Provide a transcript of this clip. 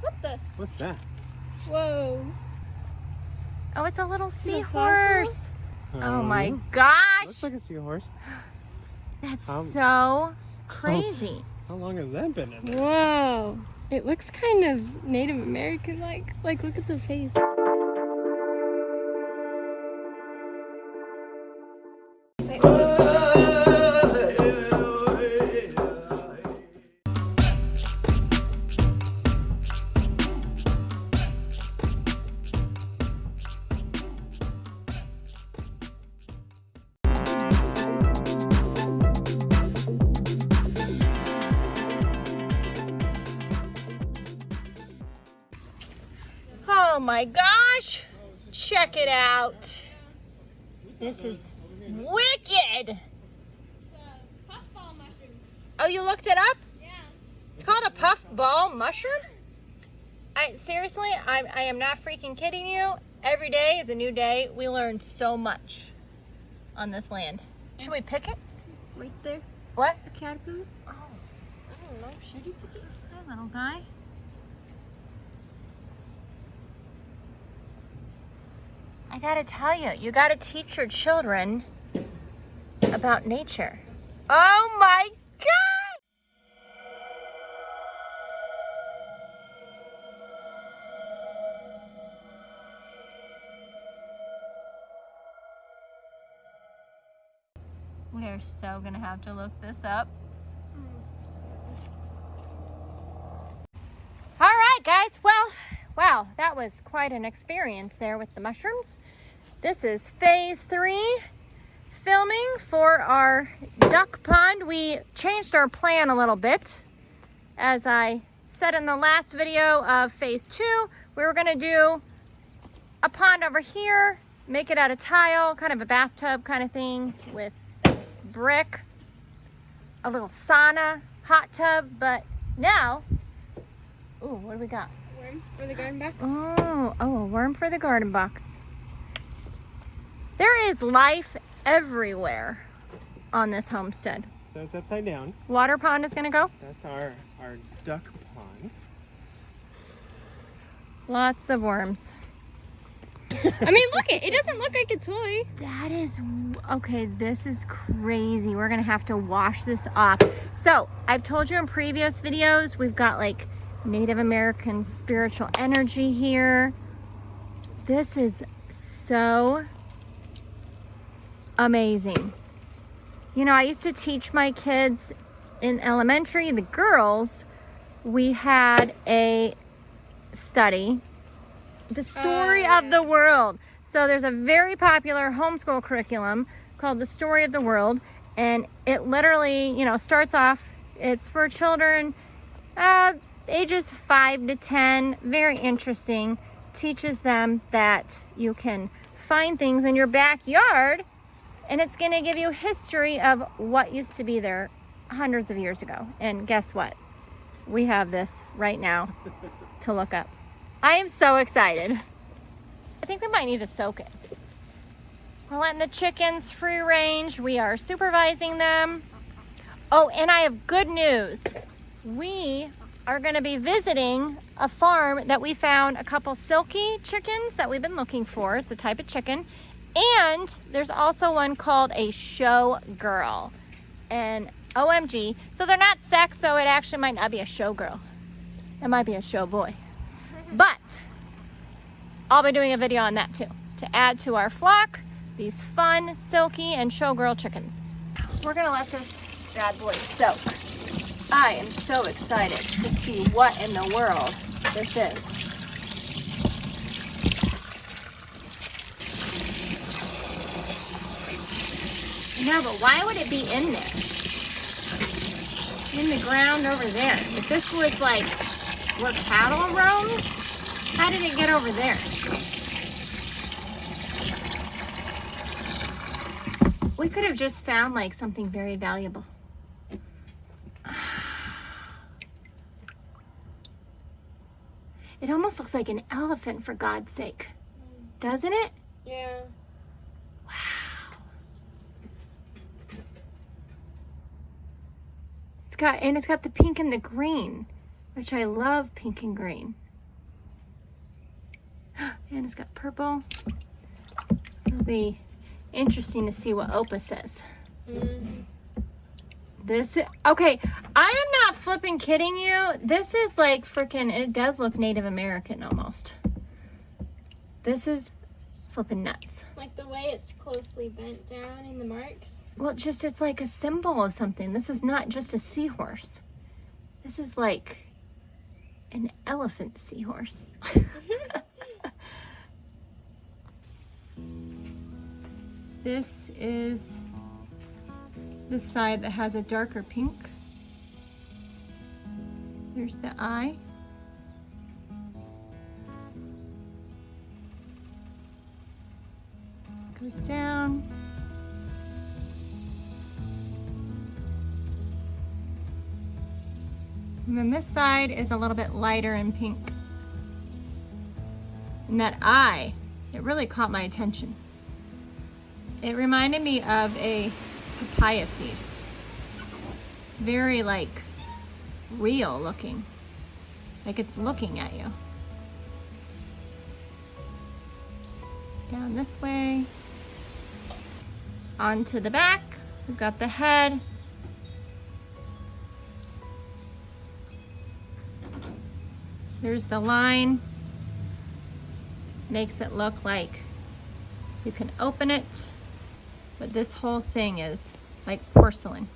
What the? What's that? Whoa. Oh, it's a little it a seahorse. Oh Um, my gosh. Looks like a seahorse. That's Um, so crazy. How long has that been in there? Whoa. It looks kind of Native American like. Like, look at the face. Oh Oh my gosh. Check it out. This is wicked. Oh, you looked it up? Yeah. It's called a puffball mushroom? I seriously, I, I am not freaking kidding you. Every day is a new day. We learn so much on this land. Should we pick it? Right there. What? A caterpillar. Oh, I don't know. Should you pick it? Hi, little guy. I gotta tell you, you gotta teach your children about nature. Oh my God! We are so gonna have to look this up. All right, guys. Well, wow, that was quite an experience there with the mushrooms. This is phase three filming for our duck pond. We changed our plan a little bit. As I said in the last video of phase two, we were gonna do a pond over here, make it out of tile, kind of a bathtub kind of thing with brick, a little sauna, hot tub, but now, ooh, what do we got? Worm for the garden box. Oh, oh, a worm for the garden box. There is life everywhere on this homestead. So it's upside down. Water pond is gonna go. That's our, our duck pond. Lots of worms. I mean, look it. It doesn't look like a toy. That is, okay, this is crazy. We're gonna have to wash this off. So, I've told you in previous videos, we've got like Native American spiritual energy here. This is so amazing. You know, I used to teach my kids in elementary, the girls, we had a study, the story Oh, of the world. So there's a very popular homeschool curriculum called The Story of the World. And it literally, you know, starts off, it's for children uh, ages 5 to 10. Very interesting. Teaches them that you can find things in your backyard and it's going to give you history of what used to be there hundreds of years ago. And guess what? We have this right now to look up. I am so excited. I think we might need to soak it. We're letting the chickens free range. We are supervising them. Oh, and I have good news. We are going to be visiting a farm that we found a couple Silkie chickens that we've been looking for. It's a type of chicken. And there's also one called a show girl. And OMG. So they're not sex, so it actually might not be a show girl. It might be a show boy. But I'll be doing a video on that too to add to our flock these fun, Silkie, and showgirl chickens. We're gonna let this bad boy soak. I am so excited to see what in the world this is. No, but why would it be in there? In the ground over there. If this was like where cattle roamed, how did it get over there? We could have just found like something very valuable. It almost looks like an elephant for God's sake. Doesn't it? Yeah. Wow. It's got and it's got the pink and the green, which I love pink and green. And it's got purple. It'll be interesting to see what Opa says. Mm. This is, okay, I am flipping kidding you. This is like freaking, it does look Native American almost. This is flipping nuts. Like the way it's closely bent down in the marks. Well, just it's like a symbol of something. This is not just a seahorse. This is like an elephant seahorse. this is the side that has a darker pink. There's the eye. Goes down. And then this side is a little bit lighter in pink. And that eye, it really caught my attention. It reminded me of a papaya seed. Very like real looking. Like it's looking at you. Down this way. Onto the back. We've got the head. There's the line. Makes it look like you can open it, but this whole thing is like porcelain.